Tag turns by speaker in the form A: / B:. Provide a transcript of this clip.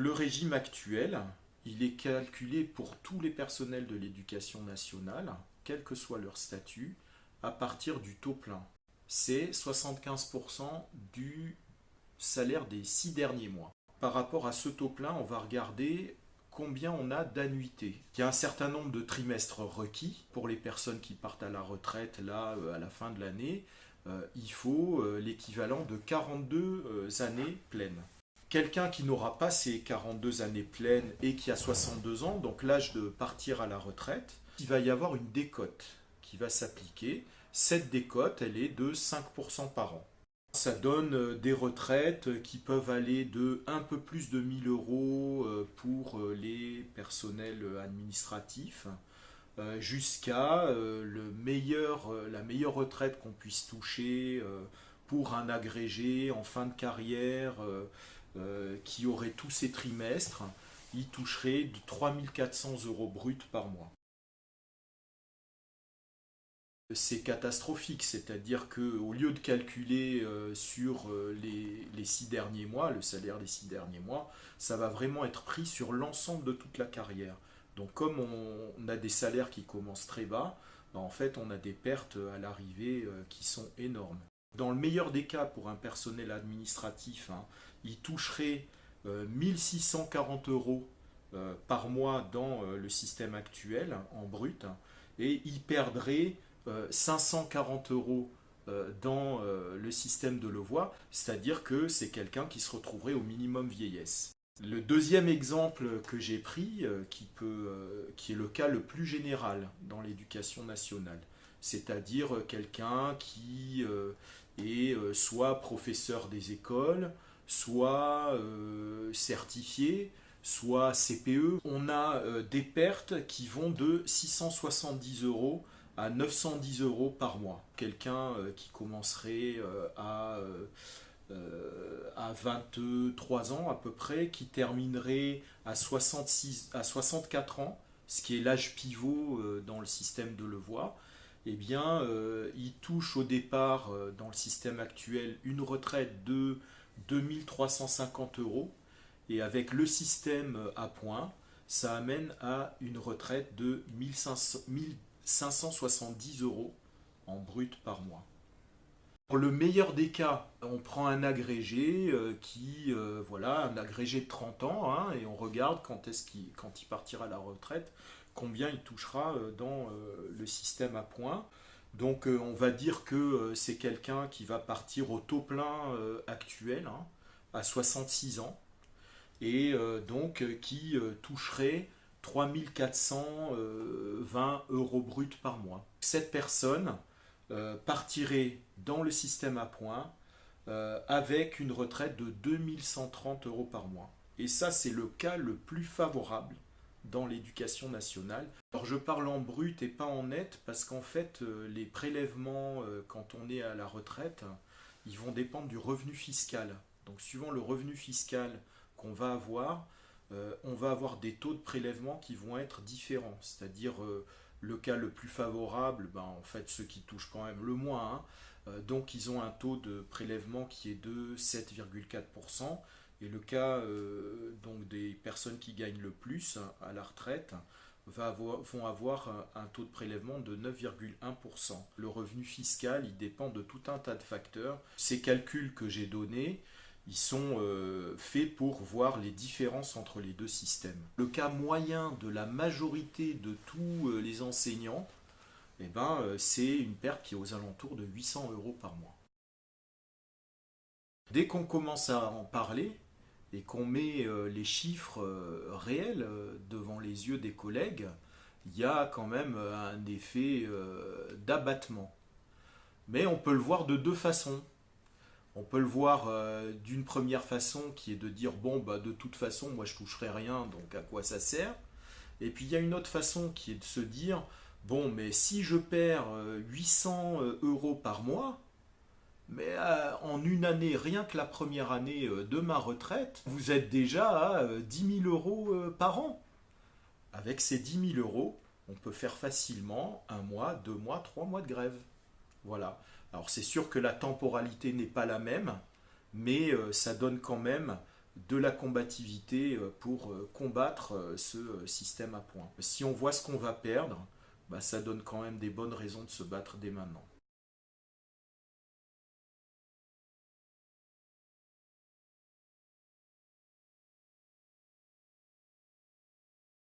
A: le régime actuel, il est calculé pour tous les personnels de l'éducation nationale, quel que soit leur statut, à partir du taux plein. C'est 75% du salaire des six derniers mois. Par rapport à ce taux plein, on va regarder combien on a d'annuités. Il y a un certain nombre de trimestres requis pour les personnes qui partent à la retraite là euh, à la fin de l'année. Euh, il faut euh, l'équivalent de 42 années pleines. Quelqu'un qui n'aura pas ces 42 années pleines et qui a 62 ans, donc l'âge de partir à la retraite, il va y avoir une décote qui va s'appliquer. Cette décote, elle est de 5% par an. Ça donne euh, des retraites qui peuvent aller de un peu plus de 1000 euros euh, pour euh, les personnels administratifs jusqu'à la meilleure retraite qu'on puisse toucher pour un agrégé en fin de carrière qui aurait tous ses trimestres, il toucherait de 3400 euros bruts par mois c'est catastrophique, c'est-à-dire qu'au lieu de calculer euh, sur euh, les, six derniers mois, le salaire des six derniers mois, ça va vraiment être pris sur l'ensemble de toute la carrière. Donc comme on, a des salaires qui commencent très bas, ben, en fait on a des pertes à l'arrivée euh, qui sont énormes. Dans le meilleur des cas, pour un personnel administratif, hein, il toucherait 1640 euros par mois dans le système actuel en brut et il perdrait 540 euh, euros euh, dans euh, le système de Levoix, c'est-à-dire que c'est quelqu'un qui se retrouverait au minimum vieillesse. Le deuxième exemple que j'ai pris, qui est le cas le plus général dans l'éducation nationale, c'est-à-dire quelqu'un qui est soit professeur des écoles, soit certifié, soit CPE. On a des pertes qui vont de 670 euros à 910 euros par mois. Quelqu'un euh, qui commencerait euh, à, euh, à 23 ans à peu près, qui terminerait à, 66, à 64 ans, ce qui est l'âge pivot dans le système de Levoix, eh bien, il touche au départ, dans le système actuel, une retraite de 2350 euros. Et avec le système à points, ça amène à une retraite de 1500, 570 euros en brut par mois. Pour le meilleur des cas, on prend un agrégé euh, qui, euh, voilà, un agrégé de 30 ans, hein, et on regarde quand, est-ce qu'il, quand il partira à la retraite, combien il touchera euh, dans le système à points. Donc on va dire que c'est quelqu'un qui va partir au taux plein actuel, hein, à 66 ans, et donc qui toucherait 3420 euros bruts par mois. Cette personne euh, partirait dans le système à points euh, avec une retraite de 2130 euros par mois. Et ça, c'est le cas le plus favorable dans l'éducation nationale. Alors je parle en brut et pas en net parce qu'en fait euh, les prélèvements quand on est à la retraite, ils vont dépendre du revenu fiscal. Donc suivant le revenu fiscal qu'on va avoir, euh, on va avoir des taux de prélèvement qui vont être différents. C'est-à-dire euh, le cas le plus favorable, ben, en fait ceux qui touchent quand même le moins, hein. euh, donc ils ont un taux de prélèvement qui est de 7,4%. Et le cas donc des personnes qui gagnent le plus à la retraite vont avoir un, taux de prélèvement de 9,1%. Le revenu fiscal, il dépend de tout un tas de facteurs. Ces calculs que j'ai donnés, ils sont euh, faits pour voir les différences entre les deux systèmes. Le cas moyen de la majorité de tous euh, les enseignants, eh ben, euh, c'est une perte qui est aux alentours de 800 euros par mois. Dès qu'on commence à en parler et qu'on met les chiffres réels devant les yeux des collègues, il y a quand même un effet d'abattement. Mais on peut le voir de deux façons. On peut le voir euh, d'une première façon qui est de dire bon bah de toute façon moi je toucherai rien donc à quoi ça sert? Et puis il y a une autre façon qui est de se dire bon mais si je perds 800 euh, euh, euros par mois mais en une année rien que la première année de ma retraite vous êtes déjà à 10 000 euros par an avec ces 10 000 euros on peut faire facilement un mois deux mois trois mois de grève voilà alors c'est sûr que la temporalité n'est pas la même, mais euh, ça donne quand même de la combativité euh, pour euh, combattre euh, ce système à points. Si on voit ce qu'on va perdre, bah, ça donne quand même des bonnes raisons de se battre dès maintenant.